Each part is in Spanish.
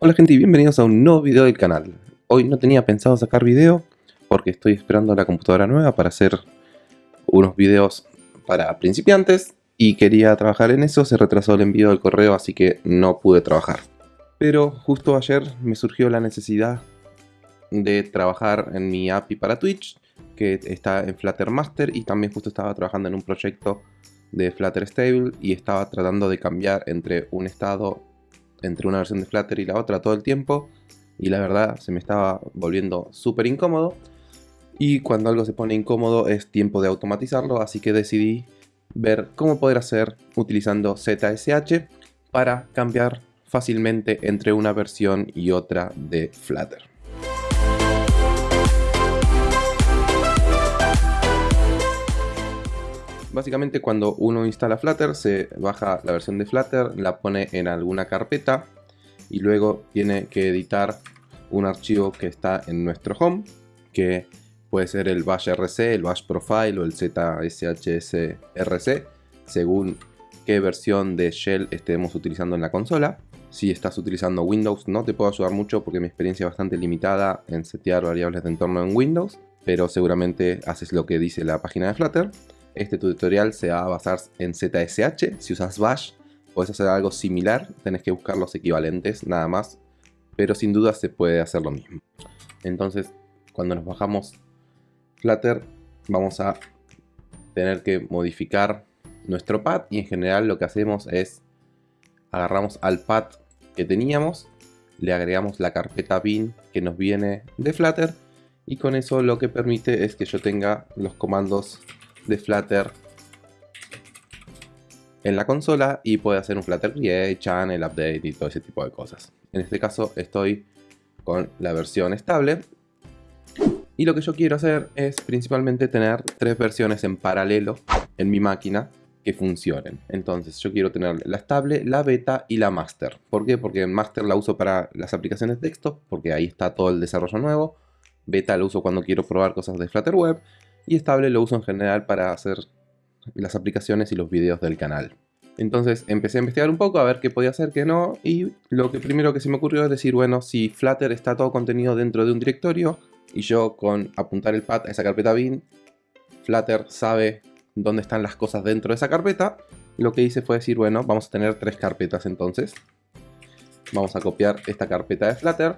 Hola gente y bienvenidos a un nuevo video del canal. Hoy no tenía pensado sacar video porque estoy esperando la computadora nueva para hacer unos videos para principiantes y quería trabajar en eso, se retrasó el envío del correo así que no pude trabajar. Pero justo ayer me surgió la necesidad de trabajar en mi API para Twitch que está en Flutter Master y también justo estaba trabajando en un proyecto de Flutter Stable y estaba tratando de cambiar entre un estado entre una versión de Flutter y la otra todo el tiempo y la verdad se me estaba volviendo súper incómodo y cuando algo se pone incómodo es tiempo de automatizarlo así que decidí ver cómo poder hacer utilizando ZSH para cambiar fácilmente entre una versión y otra de Flutter. Básicamente cuando uno instala Flutter se baja la versión de Flutter, la pone en alguna carpeta y luego tiene que editar un archivo que está en nuestro home, que puede ser el bash rc, el bash profile o el zshsrc, según qué versión de shell estemos utilizando en la consola. Si estás utilizando Windows no te puedo ayudar mucho porque mi experiencia es bastante limitada en setear variables de entorno en Windows, pero seguramente haces lo que dice la página de Flutter. Este tutorial se va a basar en ZSH. Si usas Bash, puedes hacer algo similar. Tenés que buscar los equivalentes, nada más. Pero sin duda se puede hacer lo mismo. Entonces, cuando nos bajamos Flutter, vamos a tener que modificar nuestro pad. Y en general lo que hacemos es agarramos al pad que teníamos, le agregamos la carpeta bin que nos viene de Flutter. Y con eso lo que permite es que yo tenga los comandos de Flutter en la consola y puede hacer un Flutter Create, Channel, Update y todo ese tipo de cosas. En este caso estoy con la versión estable y lo que yo quiero hacer es principalmente tener tres versiones en paralelo en mi máquina que funcionen. Entonces yo quiero tener la estable, la beta y la master. ¿Por qué? Porque master la uso para las aplicaciones de texto, porque ahí está todo el desarrollo nuevo. Beta la uso cuando quiero probar cosas de Flutter Web y estable lo uso en general para hacer las aplicaciones y los videos del canal. Entonces empecé a investigar un poco a ver qué podía hacer, qué no, y lo que primero que se me ocurrió es decir, bueno, si Flutter está todo contenido dentro de un directorio, y yo con apuntar el pad a esa carpeta bin, Flutter sabe dónde están las cosas dentro de esa carpeta, lo que hice fue decir, bueno, vamos a tener tres carpetas entonces. Vamos a copiar esta carpeta de Flutter,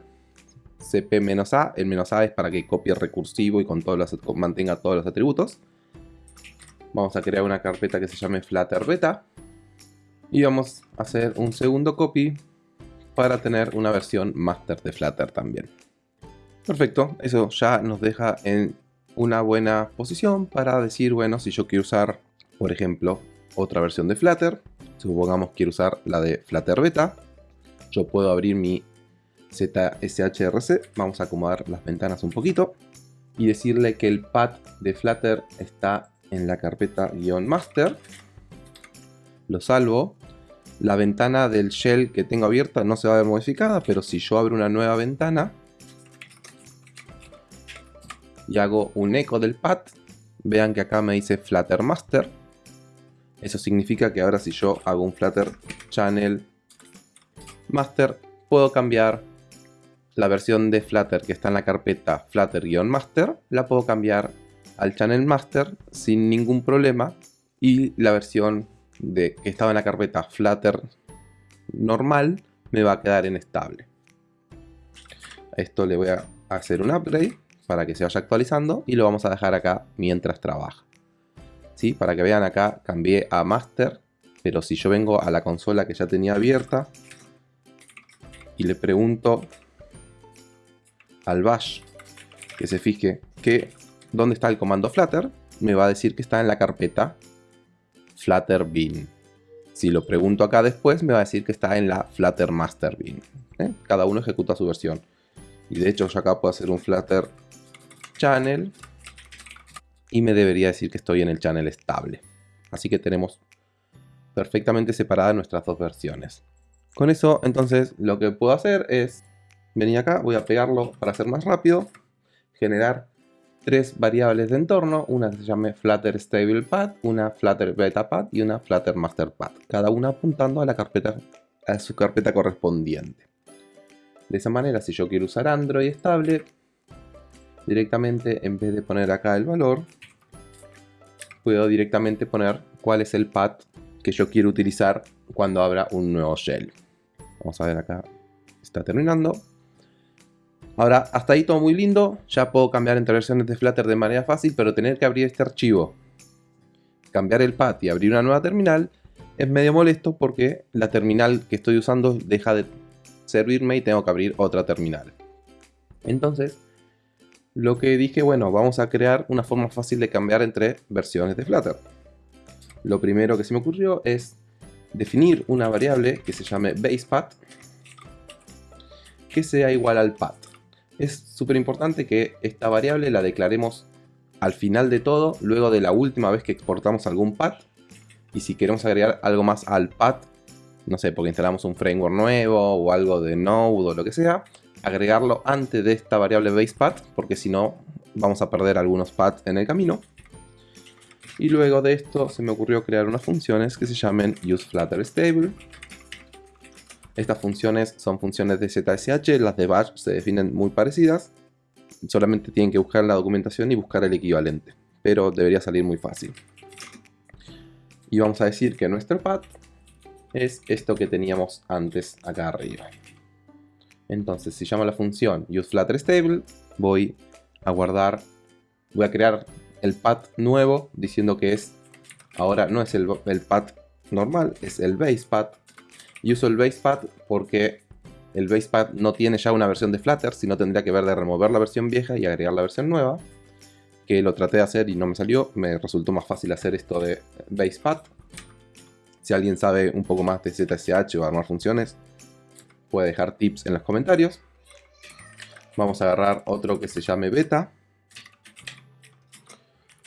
cp-a, el menos "-a", es para que copie recursivo y con todos los, mantenga todos los atributos. Vamos a crear una carpeta que se llame Flutter Beta. Y vamos a hacer un segundo copy para tener una versión master de Flutter también. Perfecto, eso ya nos deja en una buena posición para decir, bueno, si yo quiero usar, por ejemplo, otra versión de Flutter, supongamos quiero usar la de Flutter Beta, yo puedo abrir mi ZSHRC, vamos a acomodar las ventanas un poquito y decirle que el pad de Flutter está en la carpeta "-master". Lo salvo. La ventana del shell que tengo abierta no se va a ver modificada, pero si yo abro una nueva ventana y hago un eco del pad, vean que acá me dice Flutter Master. Eso significa que ahora si yo hago un Flutter Channel Master, puedo cambiar la versión de Flutter que está en la carpeta Flutter-Master la puedo cambiar al Channel Master sin ningún problema y la versión de, que estaba en la carpeta Flutter normal me va a quedar en estable. esto le voy a hacer un upgrade para que se vaya actualizando y lo vamos a dejar acá mientras trabaja. ¿Sí? Para que vean acá cambié a Master, pero si yo vengo a la consola que ya tenía abierta y le pregunto al bash que se fije que dónde está el comando flutter, me va a decir que está en la carpeta flutter bin. Si lo pregunto acá después, me va a decir que está en la flutter master bin. ¿eh? Cada uno ejecuta su versión. Y de hecho yo acá puedo hacer un flutter channel y me debería decir que estoy en el channel estable. Así que tenemos perfectamente separadas nuestras dos versiones. Con eso, entonces, lo que puedo hacer es venir acá, voy a pegarlo para hacer más rápido, generar tres variables de entorno, una que se llame Flutter Stable Pad, una Flutter Beta Pad y una Flutter Master Pad, cada una apuntando a la carpeta a su carpeta correspondiente. De esa manera, si yo quiero usar Android estable, directamente en vez de poner acá el valor, puedo directamente poner cuál es el path que yo quiero utilizar cuando abra un nuevo shell. Vamos a ver acá, está terminando. Ahora, hasta ahí todo muy lindo, ya puedo cambiar entre versiones de Flutter de manera fácil, pero tener que abrir este archivo, cambiar el path y abrir una nueva terminal, es medio molesto porque la terminal que estoy usando deja de servirme y tengo que abrir otra terminal. Entonces, lo que dije, bueno, vamos a crear una forma fácil de cambiar entre versiones de Flutter. Lo primero que se me ocurrió es definir una variable que se llame basePath que sea igual al path. Es súper importante que esta variable la declaremos al final de todo, luego de la última vez que exportamos algún path. Y si queremos agregar algo más al path, no sé, porque instalamos un framework nuevo o algo de Node o lo que sea, agregarlo antes de esta variable basePath, porque si no vamos a perder algunos paths en el camino. Y luego de esto se me ocurrió crear unas funciones que se llamen useFlutterStable. Estas funciones son funciones de ZSH, las de Bash se definen muy parecidas. Solamente tienen que buscar la documentación y buscar el equivalente, pero debería salir muy fácil. Y vamos a decir que nuestro path es esto que teníamos antes acá arriba. Entonces, si llamo la función useFlutterStable, voy a guardar, voy a crear el path nuevo diciendo que es, ahora no es el, el path normal, es el base path. Y uso el base path porque el base path no tiene ya una versión de Flutter, sino tendría que ver de remover la versión vieja y agregar la versión nueva. Que lo traté de hacer y no me salió, me resultó más fácil hacer esto de base path. Si alguien sabe un poco más de ZSH o armar funciones, puede dejar tips en los comentarios. Vamos a agarrar otro que se llame beta.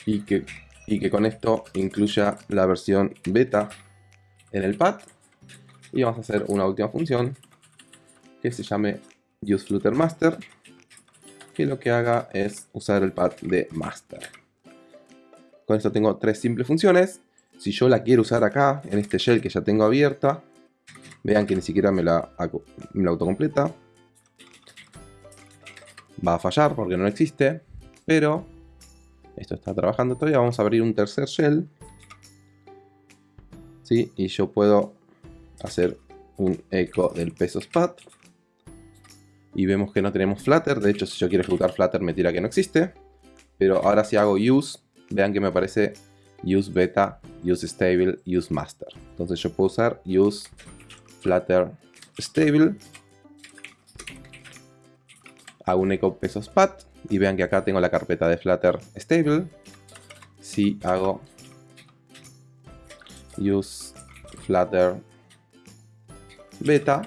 Y que, y que con esto incluya la versión beta en el pad. Y vamos a hacer una última función que se llame useFlutterMaster. Que lo que haga es usar el pad de master. Con esto tengo tres simples funciones. Si yo la quiero usar acá, en este shell que ya tengo abierta, Vean que ni siquiera me la, me la autocompleta. Va a fallar porque no existe. Pero esto está trabajando todavía. Vamos a abrir un tercer shell. ¿Sí? Y yo puedo hacer un eco del pesos path. Y vemos que no tenemos Flutter. De hecho, si yo quiero ejecutar Flutter me tira que no existe. Pero ahora si hago use, vean que me aparece use beta, use stable, use master. Entonces yo puedo usar use flutter stable. Hago un echo pesos path y vean que acá tengo la carpeta de flutter stable. Si hago use flutter beta,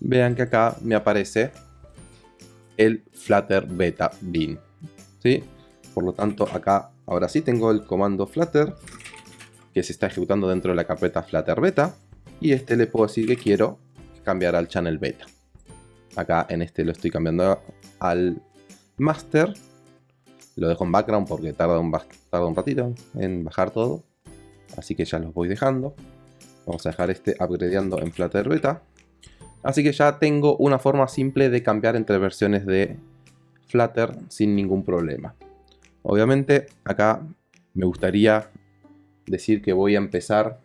vean que acá me aparece el flutter beta bin. ¿sí? Por lo tanto, acá ahora sí tengo el comando flutter que se está ejecutando dentro de la carpeta Flutter Beta. Y este le puedo decir que quiero cambiar al channel beta. Acá en este lo estoy cambiando al master. Lo dejo en background porque tarda un, tarda un ratito en bajar todo. Así que ya los voy dejando. Vamos a dejar este upgradeando en Flutter Beta. Así que ya tengo una forma simple de cambiar entre versiones de Flutter sin ningún problema. Obviamente acá me gustaría decir que voy a empezar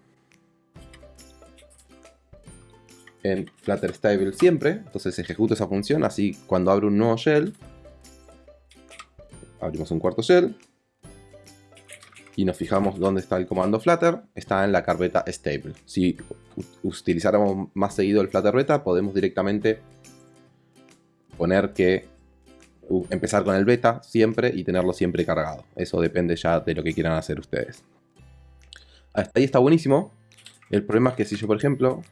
en Flutter Stable siempre. Entonces ejecuto esa función, así cuando abro un nuevo shell, abrimos un cuarto shell y nos fijamos dónde está el comando Flutter, está en la carpeta Stable. Si utilizáramos más seguido el Flutter Beta, podemos directamente poner que empezar con el beta siempre y tenerlo siempre cargado. Eso depende ya de lo que quieran hacer ustedes. Hasta ahí está buenísimo. El problema es que si yo, por ejemplo,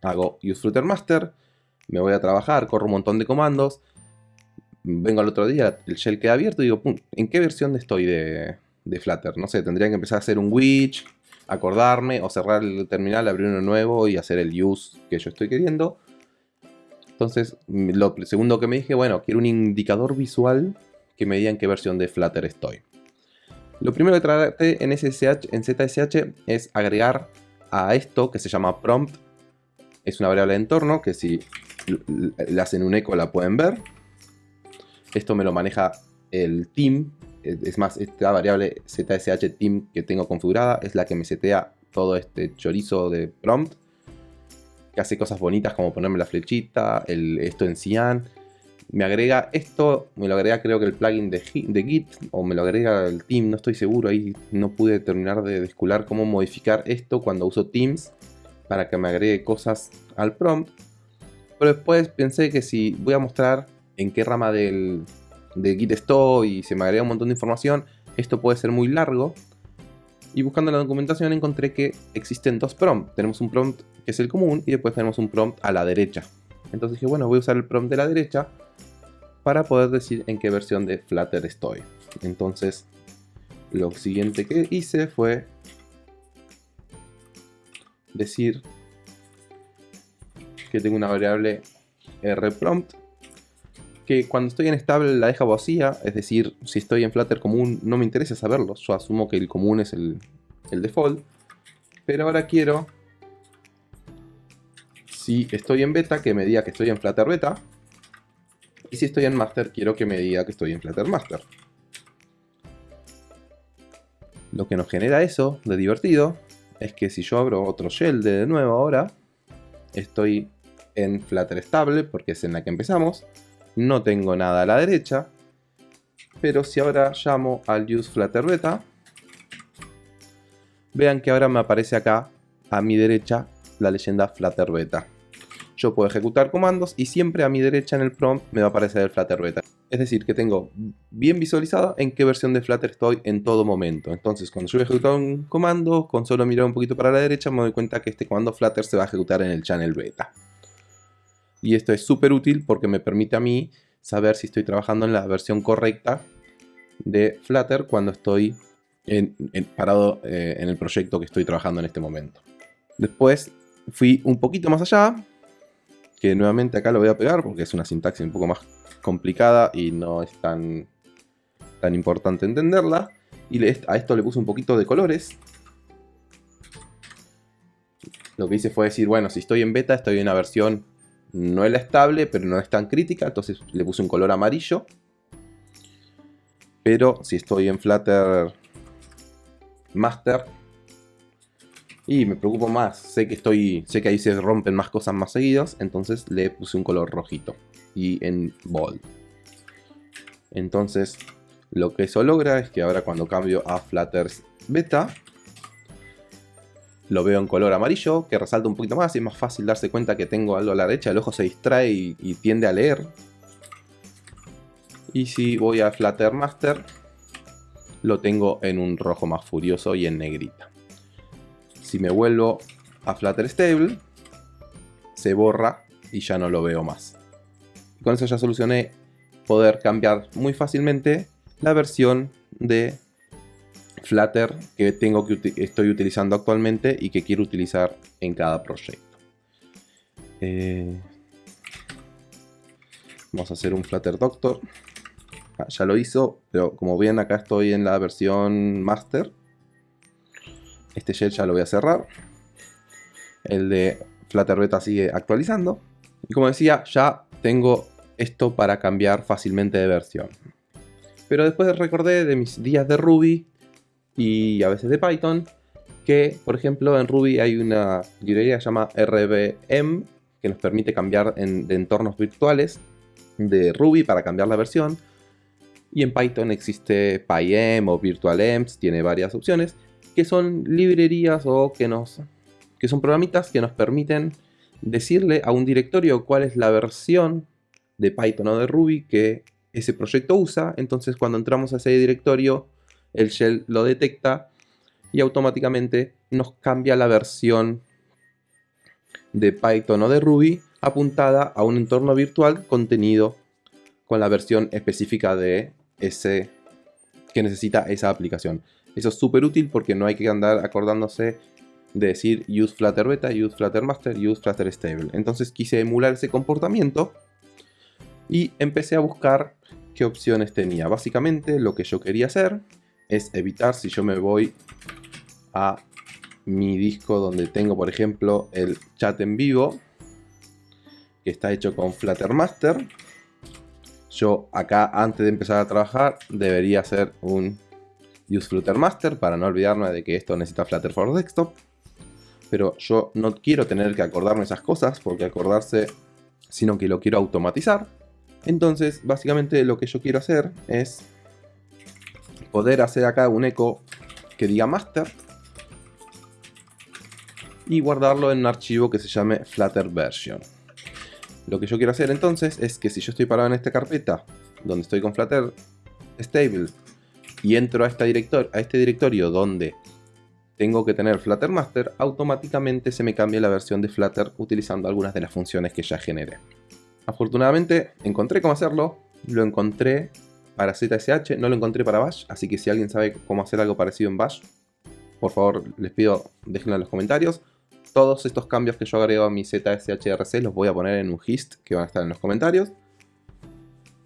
hago useFlutterMaster, me voy a trabajar, corro un montón de comandos, vengo al otro día, el shell queda abierto y digo, ¿en qué versión estoy de, de Flutter? No sé, tendría que empezar a hacer un witch, acordarme o cerrar el terminal, abrir uno nuevo y hacer el use que yo estoy queriendo. Entonces, lo segundo que me dije, bueno, quiero un indicador visual que me diga en qué versión de Flutter estoy. Lo primero que traté en, SSH, en ZSH es agregar a esto que se llama prompt es una variable de entorno que si le hacen un eco la pueden ver. Esto me lo maneja el team. Es más, esta variable ZSH team que tengo configurada es la que me setea todo este chorizo de prompt. Que hace cosas bonitas como ponerme la flechita, el, esto en Cyan. Me agrega esto, me lo agrega creo que el plugin de, de Git o me lo agrega el team, no estoy seguro. Ahí no pude terminar de descular cómo modificar esto cuando uso Teams para que me agregue cosas al prompt. Pero después pensé que si voy a mostrar en qué rama del, de Git estoy y se me agrega un montón de información, esto puede ser muy largo. Y buscando la documentación encontré que existen dos prompts. Tenemos un prompt que es el común y después tenemos un prompt a la derecha. Entonces dije, bueno, voy a usar el prompt de la derecha para poder decir en qué versión de Flutter estoy. Entonces, lo siguiente que hice fue decir que tengo una variable rprompt que cuando estoy en estable la deja vacía, es decir, si estoy en Flutter común no me interesa saberlo, yo asumo que el común es el, el default, pero ahora quiero, si estoy en beta, que me diga que estoy en Flutter beta, y si estoy en master, quiero que me diga que estoy en Flutter master. Lo que nos genera eso de divertido es que si yo abro otro shell de nuevo ahora, estoy en Flutter estable porque es en la que empezamos, no tengo nada a la derecha, pero si ahora llamo al use beta, vean que ahora me aparece acá a mi derecha la leyenda Flutter beta. Yo puedo ejecutar comandos y siempre a mi derecha en el prompt me va a aparecer el Flutter beta. Es decir, que tengo bien visualizado en qué versión de Flutter estoy en todo momento. Entonces, cuando yo voy a ejecutar un comando, con solo mirar un poquito para la derecha, me doy cuenta que este comando Flutter se va a ejecutar en el channel beta. Y esto es súper útil porque me permite a mí saber si estoy trabajando en la versión correcta de Flutter cuando estoy parado eh, en el proyecto que estoy trabajando en este momento. Después fui un poquito más allá, que nuevamente acá lo voy a pegar porque es una sintaxis un poco más complicada y no es tan, tan importante entenderla. Y a esto le puse un poquito de colores. Lo que hice fue decir, bueno, si estoy en beta, estoy en una versión, no es la estable, pero no es tan crítica, entonces le puse un color amarillo. Pero si estoy en Flutter Master, y me preocupo más, sé que estoy, sé que ahí se rompen más cosas más seguidos, entonces le puse un color rojito y en bold. Entonces, lo que eso logra es que ahora cuando cambio a Flutter Beta, lo veo en color amarillo, que resalta un poquito más y es más fácil darse cuenta que tengo algo a la derecha, el ojo se distrae y, y tiende a leer. Y si voy a Flutter Master, lo tengo en un rojo más furioso y en negrita. Si me vuelvo a Flutter Stable, se borra y ya no lo veo más con eso ya solucioné poder cambiar muy fácilmente la versión de Flutter que tengo que estoy utilizando actualmente y que quiero utilizar en cada proyecto. Eh, vamos a hacer un Flutter Doctor. Ah, ya lo hizo, pero como ven acá estoy en la versión Master. Este shell ya lo voy a cerrar. El de Flutter Beta sigue actualizando. Y como decía, ya tengo esto para cambiar fácilmente de versión. Pero después recordé de mis días de Ruby y a veces de Python que, por ejemplo, en Ruby hay una librería que se llama RBM que nos permite cambiar de entornos virtuales de Ruby para cambiar la versión. Y en Python existe PyEm o VirtualEmps, tiene varias opciones, que son librerías o que, nos, que son programitas que nos permiten decirle a un directorio cuál es la versión de Python o de Ruby que ese proyecto usa. Entonces cuando entramos a ese directorio, el shell lo detecta y automáticamente nos cambia la versión de Python o de Ruby apuntada a un entorno virtual contenido con la versión específica de ese que necesita esa aplicación. Eso es súper útil porque no hay que andar acordándose de decir use Flutter Beta, use Flutter Master, use Flutter Stable. Entonces quise emular ese comportamiento y empecé a buscar qué opciones tenía. Básicamente lo que yo quería hacer es evitar si yo me voy a mi disco donde tengo por ejemplo el chat en vivo que está hecho con Flutter Master. Yo acá, antes de empezar a trabajar, debería hacer un Use Flutter Master para no olvidarme de que esto necesita Flutter for Desktop. Pero yo no quiero tener que acordarme esas cosas, porque acordarse, sino que lo quiero automatizar. Entonces, básicamente lo que yo quiero hacer es poder hacer acá un eco que diga master y guardarlo en un archivo que se llame Flutter Version. Lo que yo quiero hacer entonces es que si yo estoy parado en esta carpeta donde estoy con Flutter Stable y entro a, director a este directorio donde tengo que tener Flutter Master, automáticamente se me cambia la versión de Flutter utilizando algunas de las funciones que ya generé. Afortunadamente encontré cómo hacerlo, lo encontré para ZSH, no lo encontré para Bash, así que si alguien sabe cómo hacer algo parecido en Bash, por favor les pido déjenlo en los comentarios. Todos estos cambios que yo agrego a mi ZSHRC los voy a poner en un gist que van a estar en los comentarios.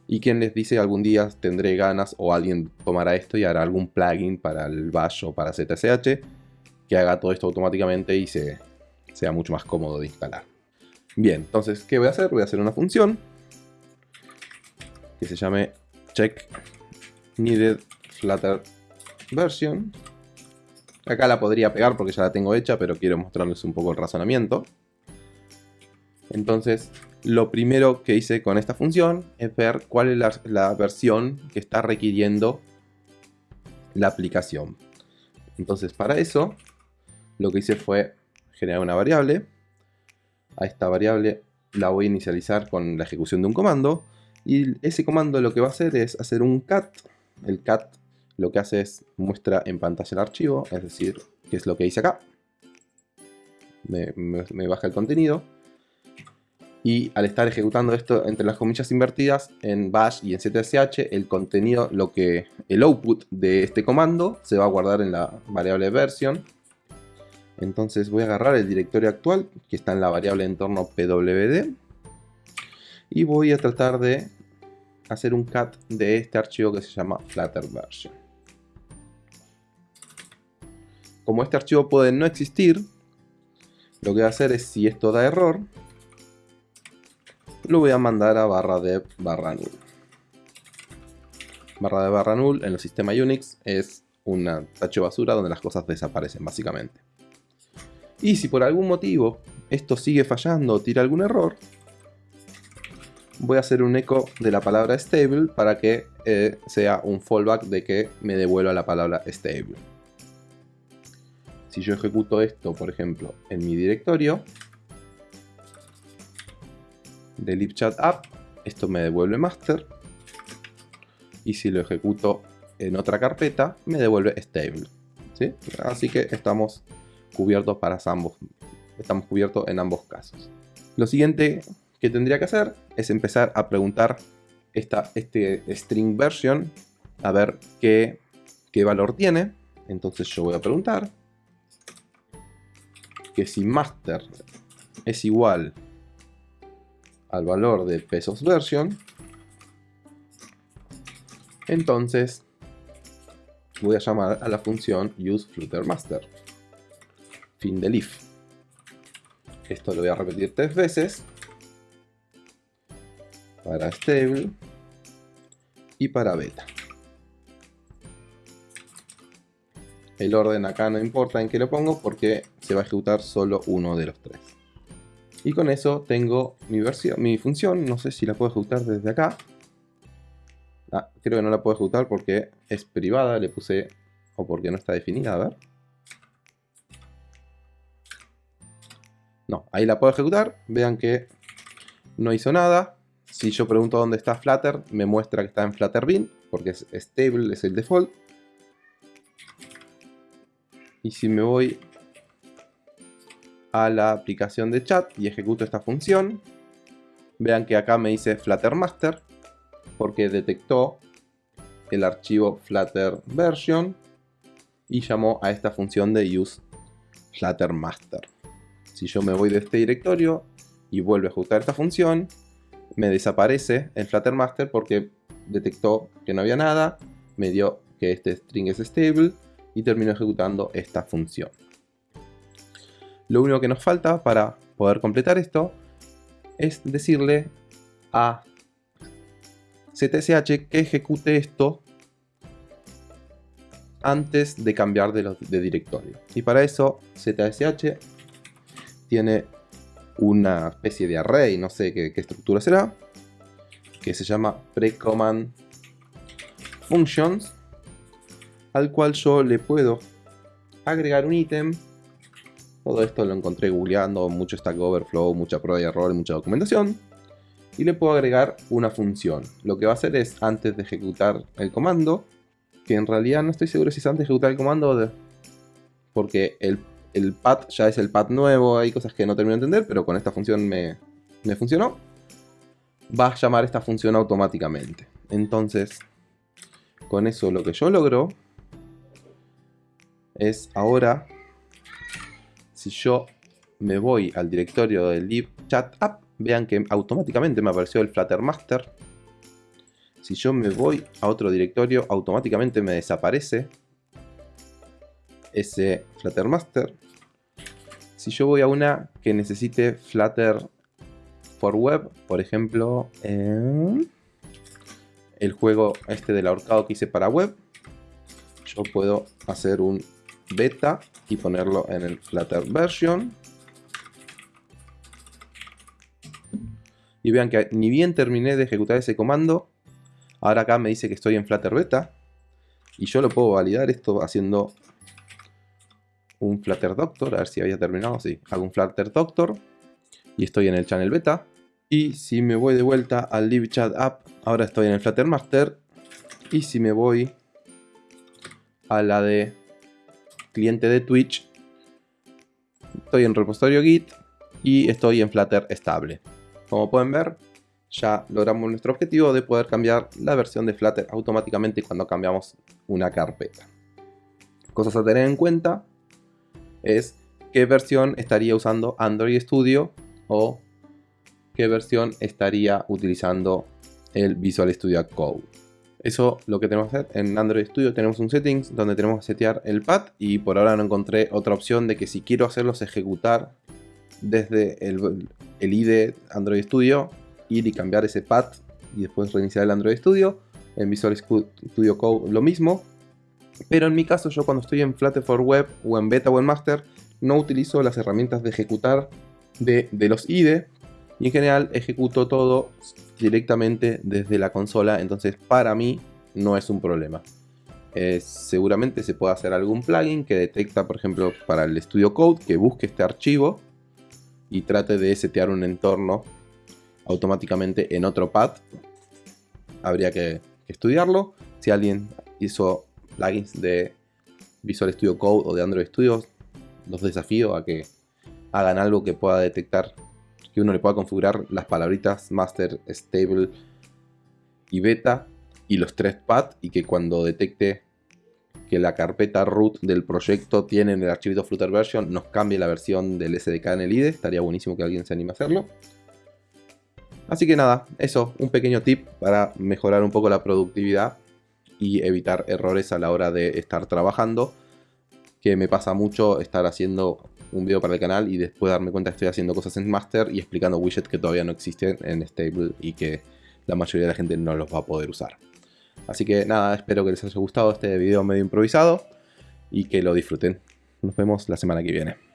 Y quien les dice algún día tendré ganas o alguien tomará esto y hará algún plugin para el Bash o para ZSH que haga todo esto automáticamente y se, sea mucho más cómodo de instalar. Bien, entonces, ¿qué voy a hacer? Voy a hacer una función que se llame check needed flutter version. Acá la podría pegar porque ya la tengo hecha, pero quiero mostrarles un poco el razonamiento. Entonces, lo primero que hice con esta función es ver cuál es la, la versión que está requiriendo la aplicación. Entonces, para eso, lo que hice fue generar una variable. A esta variable la voy a inicializar con la ejecución de un comando. Y ese comando lo que va a hacer es hacer un cat. El cat lo que hace es muestra en pantalla el archivo, es decir, que es lo que hice acá. Me, baja el contenido. Y al estar ejecutando esto entre las comillas invertidas en bash y en ZSH, el contenido, lo que el output de este comando se va a guardar en la variable version. Entonces voy a agarrar el directorio actual, que está en la variable entorno pwd, y voy a tratar de hacer un cat de este archivo que se llama Flutter Version. Como este archivo puede no existir, lo que voy a hacer es, si esto da error, lo voy a mandar a barra de barra null. Barra de barra null en el sistema Unix es una tacho basura donde las cosas desaparecen básicamente. Y si por algún motivo esto sigue fallando o tira algún error, voy a hacer un eco de la palabra stable para que eh, sea un fallback de que me devuelva la palabra stable. Si yo ejecuto esto, por ejemplo, en mi directorio, de chat app, esto me devuelve master. Y si lo ejecuto en otra carpeta, me devuelve stable. Así que estamos cubiertos para ambos. Estamos cubiertos en ambos casos. Lo siguiente que tendría que hacer es empezar a preguntar esta, este string version a ver qué, qué valor tiene. Entonces yo voy a preguntar que si master es igual al valor de pesos version, entonces voy a llamar a la función useFlutterMaster. Fin del if. Esto lo voy a repetir tres veces para stable y para beta. El orden acá no importa en qué lo pongo porque se va a ejecutar solo uno de los tres. Y con eso tengo mi, versión, mi función, no sé si la puedo ejecutar desde acá. Ah, creo que no la puedo ejecutar porque es privada, le puse, o porque no está definida, a ver. No, ahí la puedo ejecutar, vean que no hizo nada, si yo pregunto dónde está Flutter, me muestra que está en Flutter Bin, porque es stable, es el default. Y si me voy a la aplicación de chat y ejecuto esta función, vean que acá me dice Flutter Master, porque detectó el archivo Flutter Version y llamó a esta función de use Flutter Master. Si yo me voy de este directorio y vuelvo a ejecutar esta función, me desaparece el Flutter Master porque detectó que no había nada, me dio que este string es stable y terminó ejecutando esta función. Lo único que nos falta para poder completar esto es decirle a ZSH que ejecute esto antes de cambiar de, de directorio. Y para eso ZSH tiene una especie de array, no sé qué, estructura será, que se llama precommand functions, al cual yo le puedo agregar un ítem. Todo esto lo encontré googleando, mucho Stack Overflow, mucha prueba y error, mucha documentación. Y le puedo agregar una función. Lo que va a hacer es, antes de ejecutar el comando, que en realidad no estoy seguro si es antes de ejecutar el comando, porque el el pad ya es el pad nuevo, hay cosas que no termino de entender, pero con esta función me, funcionó. Va a llamar esta función automáticamente. Entonces, con eso lo que yo logro es ahora, si yo me voy al directorio del lib chat app, vean que automáticamente me apareció el Flutter Master. Si yo me voy a otro directorio, automáticamente me desaparece ese Flutter Master. Si yo voy a una que necesite Flutter for Web, por ejemplo, el juego este del ahorcado que hice para web, yo puedo hacer un beta y ponerlo en el Flutter version. Y vean que ni bien terminé de ejecutar ese comando, ahora acá me dice que estoy en Flutter beta. Y yo lo puedo validar esto haciendo un Flutter Doctor, a ver si había terminado, sí, hago un Flutter Doctor y estoy en el channel beta. Y si me voy de vuelta al Live Chat App, ahora estoy en el Flutter Master. Y si me voy a la de cliente de Twitch, estoy en repositorio Git y estoy en Flutter estable. Como pueden ver, ya logramos nuestro objetivo de poder cambiar la versión de Flutter automáticamente cuando cambiamos una carpeta. Cosas a tener en cuenta, es qué versión estaría usando Android Studio o qué versión estaría utilizando el Visual Studio Code. Eso lo que tenemos que hacer. En Android Studio tenemos un settings donde tenemos que setear el pad y por ahora no encontré otra opción de que si quiero hacerlos ejecutar desde el, el IDE Android Studio ir y cambiar ese pad y después reiniciar el Android Studio. En Visual Studio Code lo mismo pero en mi caso yo cuando estoy en Flutter for Web o en Beta o en Master no utilizo las herramientas de ejecutar de, los IDE y en general ejecuto todo directamente desde la consola, entonces para mí no es un problema. Eh, seguramente se puede hacer algún plugin que detecta, por ejemplo, para el Studio Code, que busque este archivo y trate de setear un entorno automáticamente en otro pad. Habría que estudiarlo. Si alguien hizo plugins de Visual Studio Code o de Android Studio, los desafío a que hagan algo que pueda detectar, que uno le pueda configurar las palabritas master, stable y beta y los tres paths y que cuando detecte que la carpeta root del proyecto tiene en el archivito Flutter version nos cambie la versión del SDK en el IDE, estaría buenísimo que alguien se anime a hacerlo. Así que nada, eso, un pequeño tip para mejorar un poco la productividad y evitar errores a la hora de estar trabajando. Que me pasa mucho estar haciendo un video para el canal y después darme cuenta que estoy haciendo cosas en Master y explicando widgets que todavía no existen en Stable y que la mayoría de la gente no los va a poder usar. Así que nada, espero que les haya gustado este video medio improvisado y que lo disfruten. Nos vemos la semana que viene.